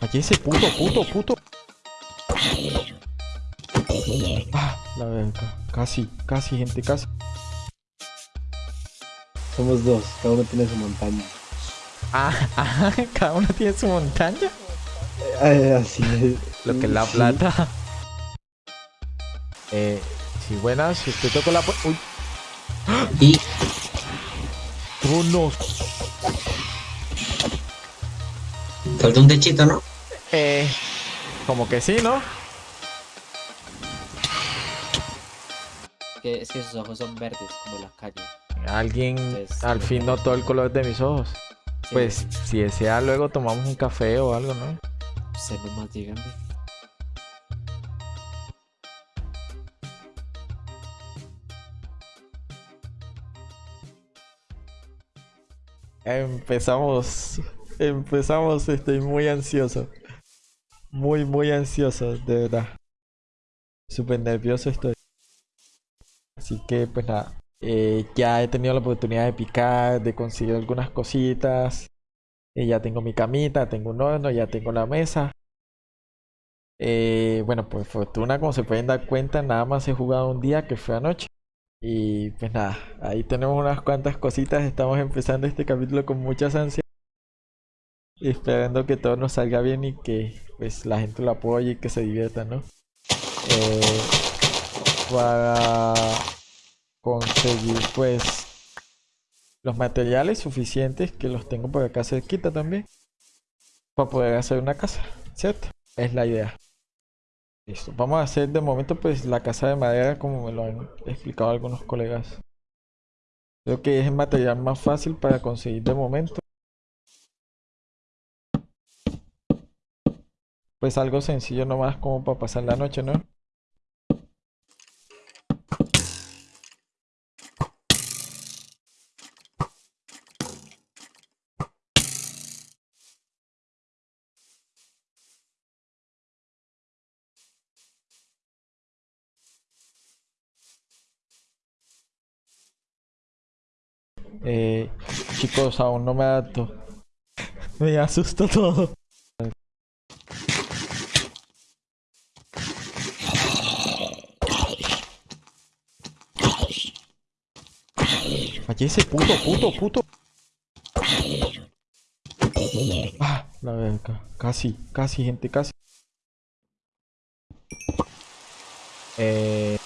Allí ese puto, puto, puto. Ah, la verga. Casi, casi, gente, casi. Somos dos, cada uno tiene su montaña. Ah, ah, cada uno tiene su montaña. Eh, así es. Lo que es la Sí. plata. Eh, sí, buenas. Si usted tocó la pu- Uy, Y tronos. Falta un techito, ¿no? Eh, como que sí, ¿no? Que, es que sus ojos son verdes, como la calle. Alguien Entonces, al fin notó el color de mis ojos. Sí, Pues si desea, luego tomamos un café o algo, ¿no? Usted nomás dígame. Empezamos. Empezamos, estoy muy ansioso. Muy, muy ansioso, de verdad. Súper nervioso estoy. Así que, pues nada. eh, ya he tenido la oportunidad de picar, de conseguir algunas cositas. Eh, ya tengo mi camita, tengo un horno, ya tengo la mesa. Eh, bueno, por fortuna, como se pueden dar cuenta, nada más he jugado un día que fue anoche. Y pues nada, ahí tenemos unas cuantas cositas. Estamos empezando este capítulo con muchas ansias. Esperando que todo nos salga bien y que pues la gente lo apoye y que se divierta, ¿no? Eh, para conseguir pues los materiales suficientes que los tengo por acá cerquita también. Para poder hacer una casa, ¿cierto? Es la idea. Listo, vamos a hacer de momento pues la casa de madera como me lo han explicado algunos colegas. Creo que es el material más fácil para conseguir de momento. Pues algo sencillo nomás como para pasar la noche, ¿no? Eh, chicos, aún no me adapto. Me asusta todo. Allí ese puto, puto, puto. Ah, la verga. Casi, casi, gente, casi. Eh...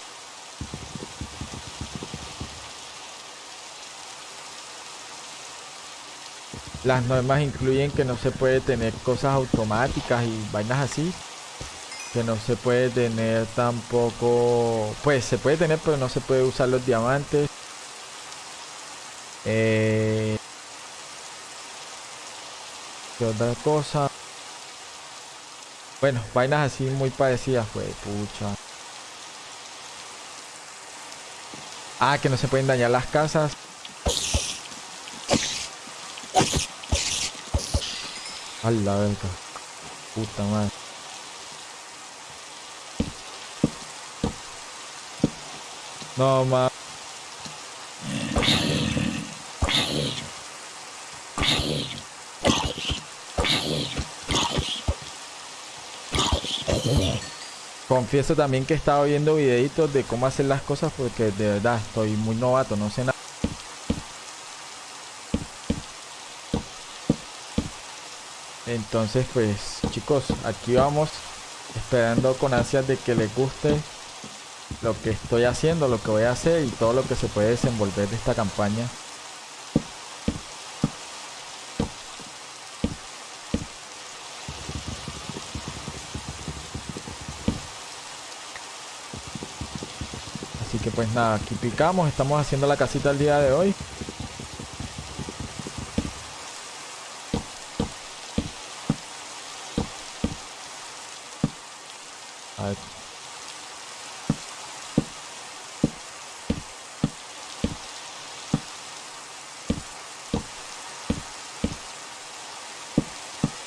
Las normas incluyen que no se puede tener cosas automáticas y vainas así. Que no se puede tener tampoco... Pues se puede tener, pero no se puede usar los diamantes. Eh... ¿Qué otra cosa? Bueno, vainas así muy parecidas, fue pucha. Ah, que no se pueden dañar las casas. A la verga. Puta madre. No, ma. Confieso también que he estado viendo videitos de cómo hacer las cosas porque de verdad estoy muy novato, no sé nada. Entonces pues chicos, aquí vamos esperando con ansias de que les guste lo que estoy haciendo, lo que voy a hacer y todo lo que se puede desenvolver de esta campaña. Así que pues nada, aquí picamos, estamos haciendo la casita el día de hoy. A ver.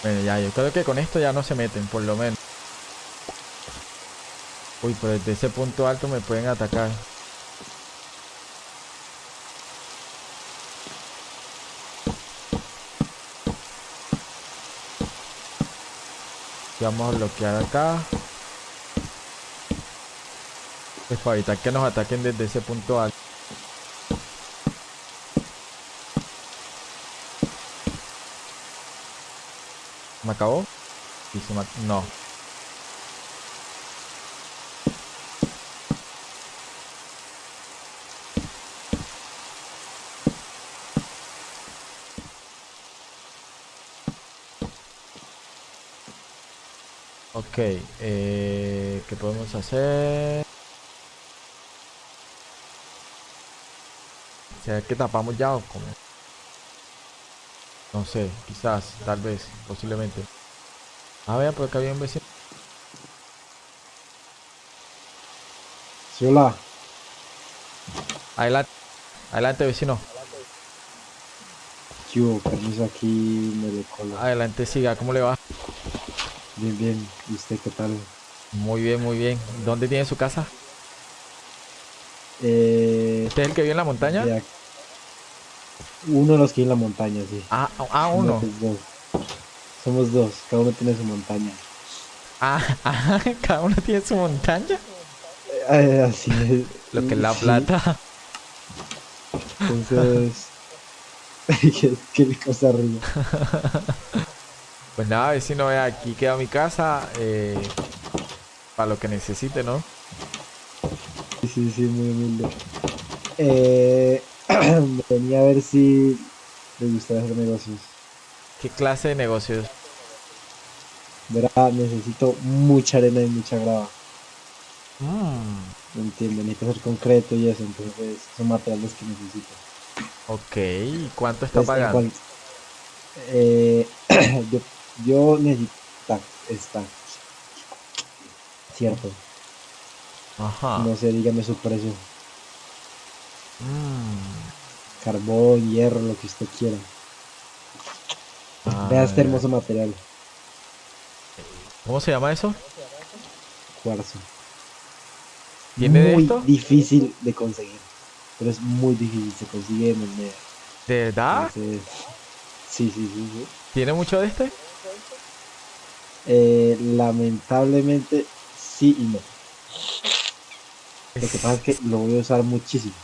Bueno, ya, yo creo que con esto ya no se meten, por lo menos. Uy, pero desde ese punto alto me pueden atacar. Y vamos a bloquear acá. Pues para evitar que nos ataquen desde ese punto alto. ¿Me acabó? Sí, se me No. Ok, eh, ¿qué podemos hacer? ¿Será que tapamos ya o cómo? No sé, quizás, tal vez, posiblemente. Ah, vea, por acá había un vecino. Sí, hola. Adelante, adelante vecino. ¿Qué hubo? Permiso aquí, me cola. Adelante, siga, ¿cómo le va? Bien, bien. ¿Y usted qué tal? Muy bien, muy bien. ¿Dónde tiene su casa? Eh, ¿Usted es el que vive en la montaña? Uno de los que hay en la montaña, sí. Ah, ah, uno. Somos dos. Somos dos. Cada uno tiene su montaña. Ah, ah, cada uno tiene su montaña. Eh, así es. Lo que es la Sí, plata. Entonces... ¿Qué, qué cosa arriba? Pues nada, vecino, vea, aquí queda mi casa. eh, para lo que necesite, ¿no? Sí, sí, sí, muy humilde. Eh, venía a ver si le gustaría hacer negocios. ¿Qué clase de negocios? Verá, necesito mucha arena y mucha grava. Mm, No entiendo, necesito hacer concreto y eso, entonces son materiales que necesito. ok, ¿y cuánto está Entonces, en pagando? cual- eh, yo, yo necesito esta. Cierto. Ajá. No sé, dígame su precio. Mm, Carbón, hierro, lo que usted quiera. ah, Vea este hermoso material. ¿Cómo se llama eso? Cuarzo. ¿Tiene de muy esto? difícil de conseguir. Pero es muy difícil, se consigue en el medio. ¿De verdad? Entonces, sí, sí, sí, sí. ¿Tiene mucho de este? Eh, lamentablemente, sí y no. Lo que pasa es que lo voy a usar muchísimo.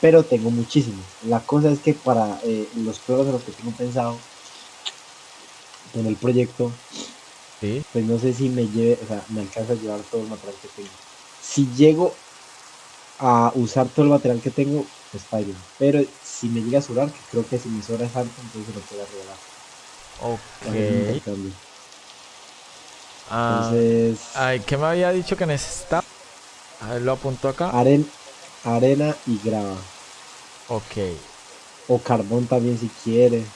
Pero tengo muchísimo. La cosa es que para eh, los pruebas en los que tengo pensado con el proyecto, sí. pues no sé si me lleve, o sea, me alcanza a llevar todo el material que tengo. Si llego a usar todo el material que tengo, pues fine. Pero si me llega a sobrar, que creo que si me sobra es algo, entonces lo puedo regalar. Ok. Ah, Entonces, ay, ¿qué me había dicho que necesitaba? A ver, lo apunto acá. aren- arena y grava. Ok. O carbón también si quiere.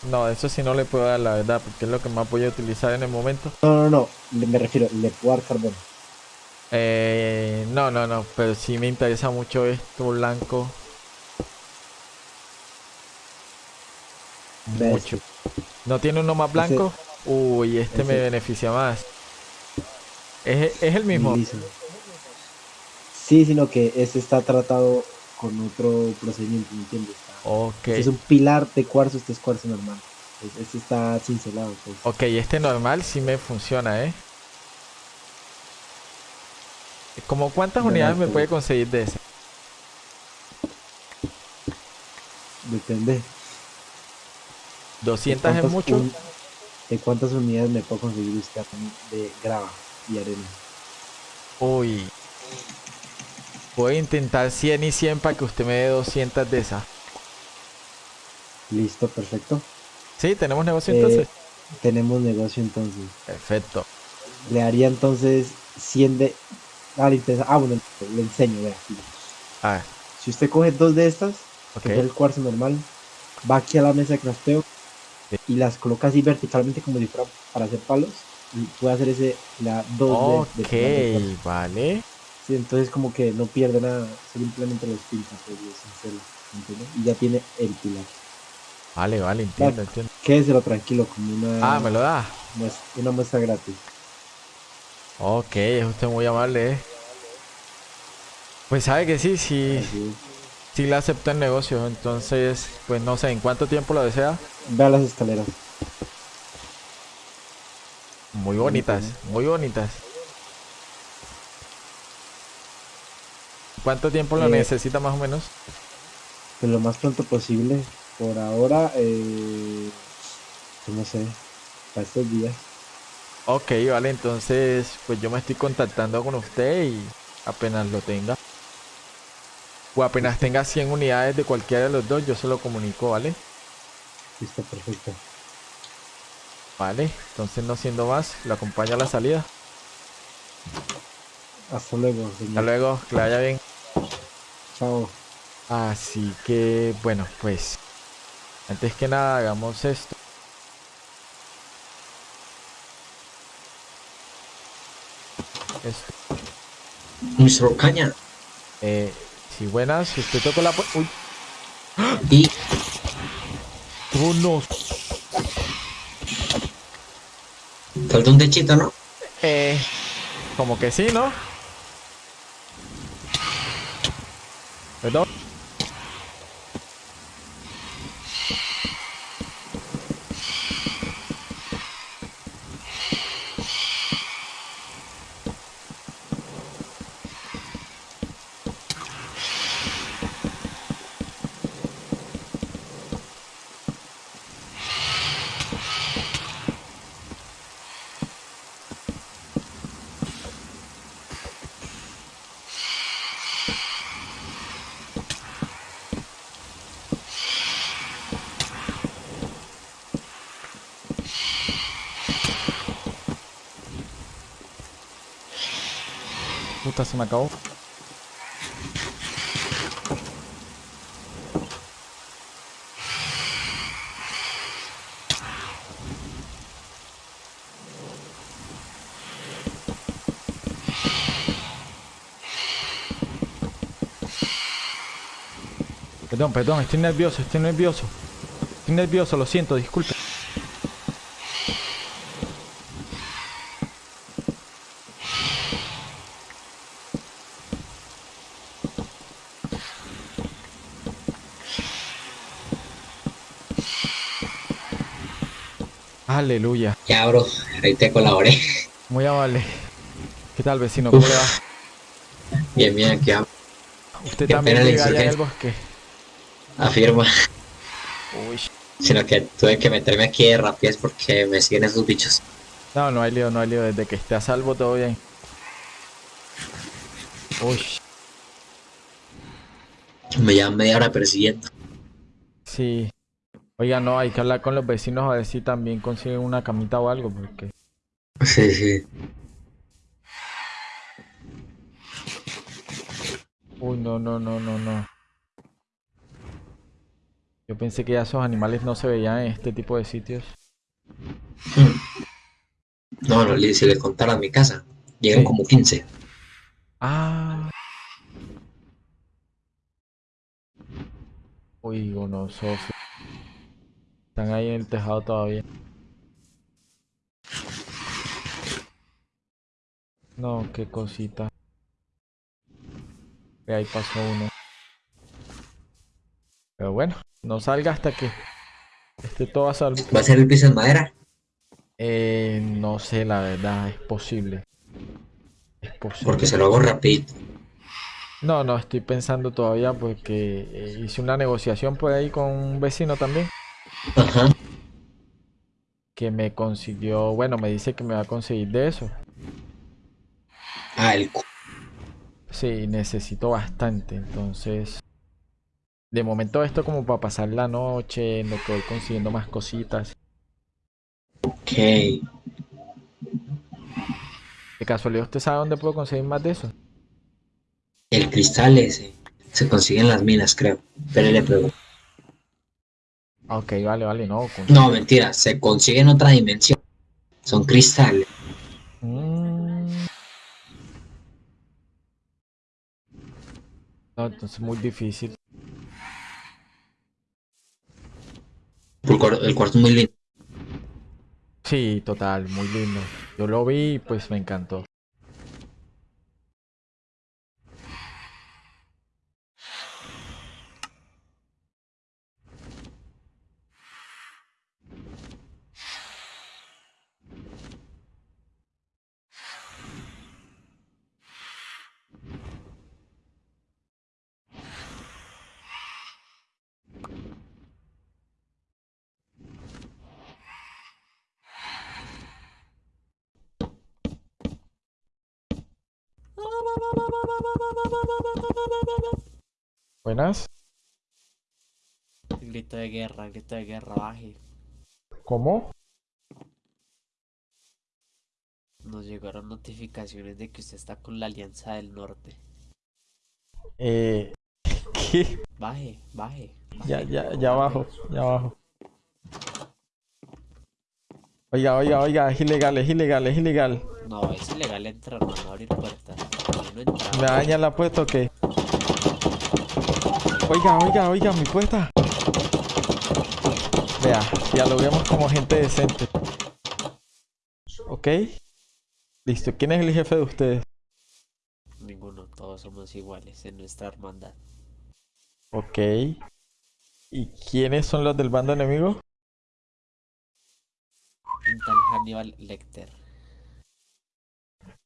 No, eso sí no le puedo dar la verdad, porque es lo que más voy a utilizar en el momento. No, no, no. Me refiero, le puedo dar carbón. Eh, no, no, no, pero sí me interesa mucho esto blanco. Mucho. ¿No tiene uno más blanco? Uy, este me beneficia más. ¿Es, es el mismo? liso. Sí, sino que este está tratado con otro procedimiento, ¿me entiendes? Este es un pilar de cuarzo, este es cuarzo normal. Pues este está cincelado. Pues. Ok, este normal sí me funciona, ¿eh? ¿Como cuántas unidades me pues. puede conseguir de ese? Depende. 200 es mucho. un- ¿De cuántas unidades me puedo conseguir de grava y arena? Uy. Voy a intentar 100 y 100 para que usted me dé 200 de esas. Listo, perfecto. Sí, tenemos negocio Eh, entonces. Tenemos negocio entonces. Perfecto. Le haría entonces 100 de... Ah, le ah, bueno, le enseño, vea. aquí. A ver, Si usted coge dos de estas, ok. que es el cuarzo normal, va aquí a la mesa de crafteo. Y las coloca así verticalmente como si fuera para hacer palos y puede hacer ese, la dos de, de Ok, pilar de cuarzo. vale. Sí, entonces como que no pierde nada, simplemente los pinta, pues, y ya tiene el pilar. Vale, vale, entiendo, entiendo. Quédeselo tranquilo, como una, Ah, me lo da. mues- una muestra gratis. Ok, es usted muy amable, eh. Pues sabe que sí, sí, Así es. Sí le acepto el negocio. Entonces, pues no sé, ¿en cuánto tiempo lo desea? Vea las escaleras. Muy bonitas, muy bonitas. ¿Cuánto tiempo lo Eh, necesita más o menos? Pues lo más pronto posible. Por ahora, eh, pues no sé, para estos días. Ok, vale, entonces pues yo me estoy contactando con usted y apenas lo tenga. O apenas tenga 100 unidades de cualquiera de los dos, yo se lo comunico, ¿vale? Listo, perfecto. Vale, entonces no siendo más, lo acompaño a la salida. Hasta luego, Hasta señor. luego, que le vaya bien. Chao. Así que, bueno, pues, antes que nada hagamos esto. Esto. Mr. Caña. Eh, si buenas, si usted tocó la Uy, Y oh, no. falta un techito, ¿no? Eh, como que sí, ¿no? Perdón. Puta, se me acabó. Perdón, perdón, estoy nervioso, estoy nervioso. Estoy nervioso, lo siento, disculpe. Aleluya. Ya, bro, ahí te colaboré. Muy amable. ¿Qué tal, vecino? ¿Cómo le va? Bien, bien, aquí a- Usted Qué también llega allá en el bosque. afirma. Uy. Sino que tuve que meterme aquí de rapidez porque me siguen esos bichos. No, no hay lío, no hay lío. Desde que esté a salvo todo bien. Uy. Me llevan media hora persiguiendo. Sí. Oiga, no, hay que hablar con los vecinos a ver si también consiguen una camita o algo, porque... Sí, sí. Uy, no, no, no, no, no. Yo pensé que ya esos animales no se veían en este tipo de sitios. No, no, si le contaras mi casa, llegan Sí. como 15. Ah. Uy, no, Sofía. Están ahí en el tejado todavía. No, qué cosita. Ve, Ahí pasó uno. Pero bueno, no salga hasta que esté todo a salvo. ¿Va a ser el piso en madera? Eh, no sé, la verdad, es posible. Es posible. Porque se lo hago rapidito. No, no, estoy pensando todavía porque eh, hice una negociación por ahí con un vecino también Ajá. que me consiguió, bueno, me dice que me va a conseguir de eso. Cu- Sí, necesito bastante, entonces de momento esto como para pasar la noche, en lo que voy consiguiendo más cositas. Ok. De casualidad, ¿usted sabe dónde puedo conseguir más de eso? El cristal ese se consigue en las minas, creo. Pero le pregunto. Ok, vale, vale, no. No, mentira, se consigue en otra dimensión. Son cristales. Mm. No, entonces muy difícil. El cuarto es muy lindo. Sí, total, muy lindo. Yo lo vi y pues me encantó. Buenas. Grito de guerra, grito de guerra, baje. ¿Cómo? Nos llegaron notificaciones de que usted está con la Alianza del Norte. Eh, ¿qué? Baje, baje. Ya, baje, ya, ya abajo, ya abajo. Oiga, oiga, oiga, es ilegal, es ilegal, es ilegal. No, es ilegal entrar, no no abrir puertas. ¿Me dañan la puerta o qué? Oiga, oiga, oiga, mi puerta. Vea, dialoguemos como gente decente. ¿Ok? Listo, ¿quién es el jefe de ustedes? Ninguno, todos somos iguales en nuestra hermandad. Ok. ¿Y quiénes son los del bando enemigo? Un tal Hannibal Lecter.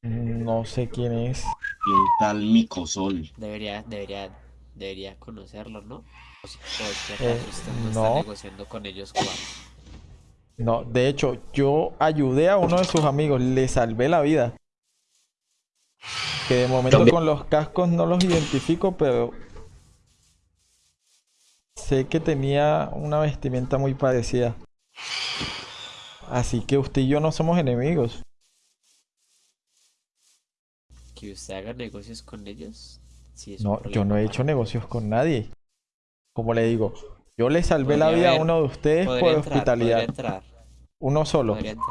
No sé quién es. Un tal Micosol. Debería, debería, debería conocerlo, ¿no? O Eh, usted no, no. está negociando con ellos cuál. No, de hecho, yo ayudé a uno de sus amigos, le salvé la vida. Que de momento También- con los cascos no los identifico, pero sé que tenía una vestimenta muy parecida. Así que usted y yo no somos enemigos. Que usted haga negocios con ellos. Es No, yo no he hecho negocios con nadie. Como le digo, yo le salvé la vida a uno de ustedes por entrar, hospitalidad. podría entrar, Uno solo. podría entrar.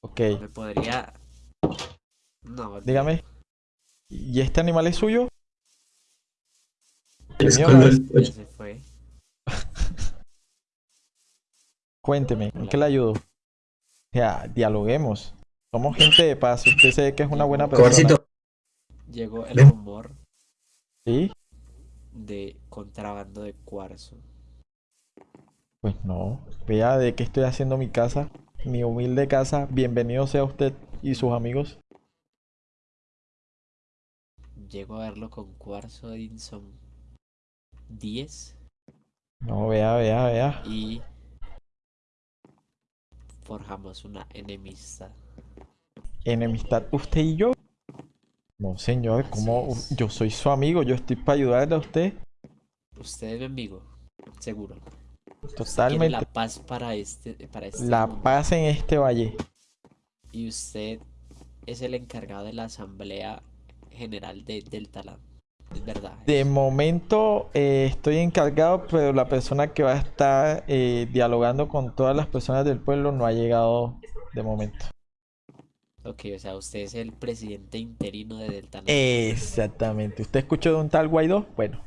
Ok, Me podría... No, dígame. ¿Y este animal es suyo? Es se fue. Cuénteme, ¿en qué le ayudo? Ya, dialoguemos. Somos gente de paz. Usted se ve que es una buena persona. Cobarcito, Llegó el rumor ¿Sí? de contrabando de cuarzo. Pues no. Vea de qué estoy haciendo mi casa. Mi humilde casa. Bienvenido sea usted y sus amigos. Llego a verlo con cuarzo Edinson 10 No, vea, vea, vea. y forjamos una enemistad. Enemistad usted y yo. No, señor, es. Yo soy su amigo. Yo estoy para ayudarle a usted. Usted es mi amigo, seguro. Usted Totalmente. la paz para este, para este La mundo. paz en este valle. Y usted es el encargado de la Asamblea General de, del Talán. Es verdad. De momento eh, estoy encargado, pero la persona que va a estar eh, dialogando con todas las personas del pueblo no ha llegado de momento. Ok, o sea, usted es el presidente interino de Del Talán. Exactamente. ¿Usted escuchó de un tal Guaidó? Bueno,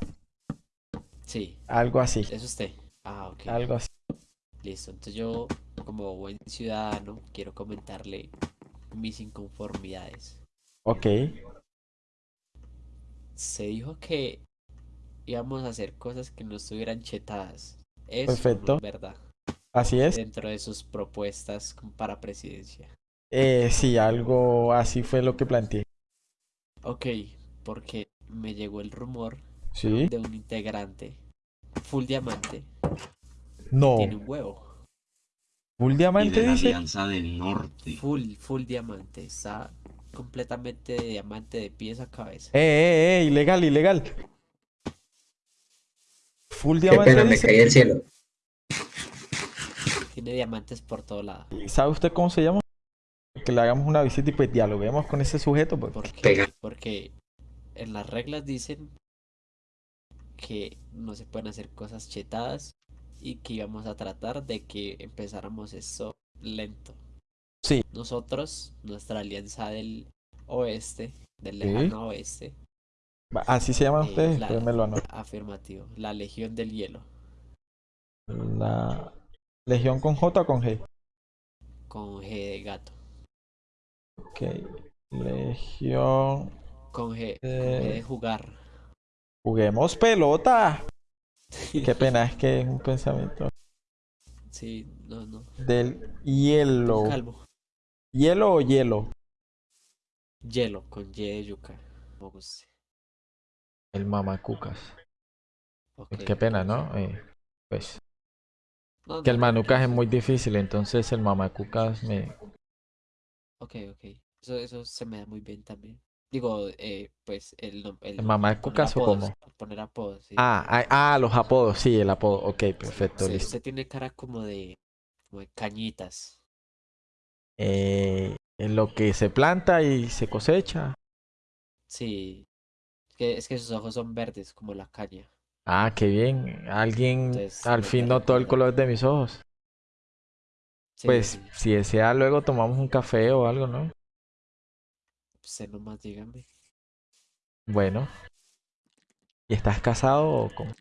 Sí, algo así. es usted. Ah, ok. Algo así. Listo. Entonces yo, como buen ciudadano, quiero comentarle mis inconformidades. Ok. Se dijo que íbamos a hacer cosas que no estuvieran chetadas. Eso no Perfecto. es verdad. Así es. Dentro de sus propuestas para presidencia. Eh, sí, algo así fue lo que planteé. Ok, porque me llegó el rumor ¿Sí? de un integrante full diamante. No. Tiene un huevo. ¿Full Y diamante de la dice? Alianza del Norte. Full, full diamante. Está completamente de diamante de pies a cabeza. Eh, eh, eh, ilegal, ilegal. Full qué diamante pena, me caí del cielo. Tiene diamantes por todo lado. ¿Y ¿Sabe usted cómo se llama? Que le hagamos una visita y pues dialoguemos con ese sujeto. Pues. ¿Por qué? Pega. Porque en las reglas dicen que no se pueden hacer cosas chetadas y que íbamos a tratar de que empezáramos esto lento. Sí. Nosotros, nuestra alianza del oeste, del Sí. lejano oeste, Así se llaman Eh, ustedes, la- lo anoto. afirmativo, la Legión del Hielo, La Legión con J o con G. con G de gato, Ok. Legión. con G, con G Eh. de jugar. Juguemos pelota. Qué pena, es que es un pensamiento Sí, no, no. del hielo. Con calmo. ¿Hielo o hielo? Hielo, con Y de yuca. El mamacucas. Ok, Pues qué pena. ¿no? Eh, pues No, que no, el no, manucas es muy difícil, entonces el mamacucas me... Ok, ok. Eso, eso se me da muy bien también. Digo, eh, pues el, el ¿El mamá de cucas o cómo? Poner apodos, sí. Ah, ah, los apodos, sí, el apodo. Ok, perfecto, listo. usted tiene cara como de, como de cañitas. Eh, en lo que se planta y se cosecha. Sí. Es que, es que sus ojos son verdes, como la caña. Ah, qué bien. Alguien Entonces, al fin notó el color de mis ojos. Sí, Pues si desea, luego tomamos un café o algo, ¿no? Usted nomás dígame. Bueno. ¿Y estás casado o cómo?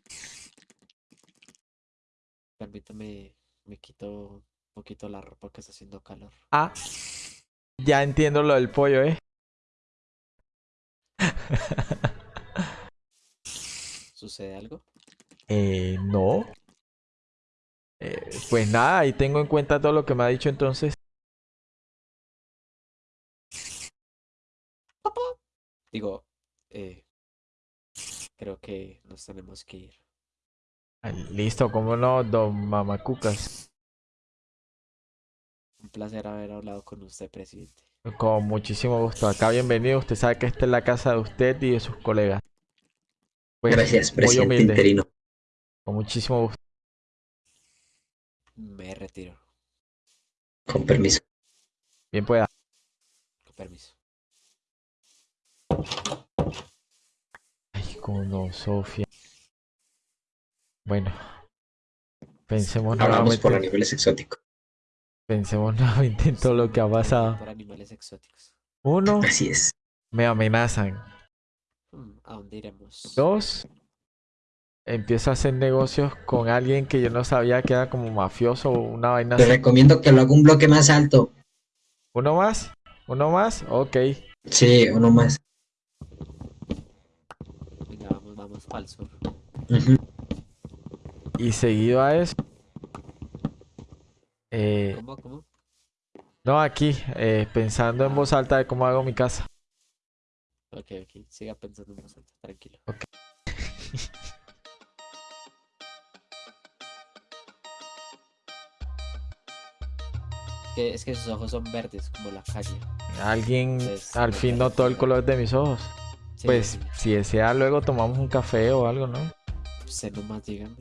Permítame, me quito un poquito la ropa que está haciendo calor. Ah, ya entiendo lo del pollo, ¿eh? ¿Sucede algo? Eh, no. Eh, pues nada, ahí tengo en cuenta todo lo que me ha dicho entonces. Digo, eh, creo que nos tenemos que ir. Ah, Listo, cómo no, don Mamacucas. Un placer haber hablado con usted, presidente. Con muchísimo gusto. Acá bienvenido. Usted sabe que esta es la casa de usted y de sus colegas. Pues, Gracias, muy presidente humilde. interino. Con muchísimo gusto. Me retiro. Con permiso. Bien pueda. Con permiso. Ay, como no, Sofía. Bueno. Pensemos Ahora vamos por nuevamente. animales exóticos. Pensemos nuevamente en todo lo que ha pasado. Por animales exóticos. Uno, Así es. me amenazan. Hmm, ¿A dónde iremos? Dos, empiezo a hacer negocios con alguien que yo no sabía que era como mafioso o una vaina Te así. recomiendo que lo haga un bloque más alto. ¿Uno más? ¿Uno más? Ok. Sí, uno más. Venga, vamos, vamos para el sur. Ujú. Y seguido a eso. eh, ¿Cómo, cómo? no, aquí, eh, pensando en voz alta de cómo hago mi casa. Ok, ok. Siga pensando en voz alta, tranquilo. Que- es que sus ojos son verdes, como la caña. Alguien Pues, al fin notó el color de mis ojos. Sí, Pues sí. si desea, luego tomamos un café o algo, ¿no? Usted nomás dígame.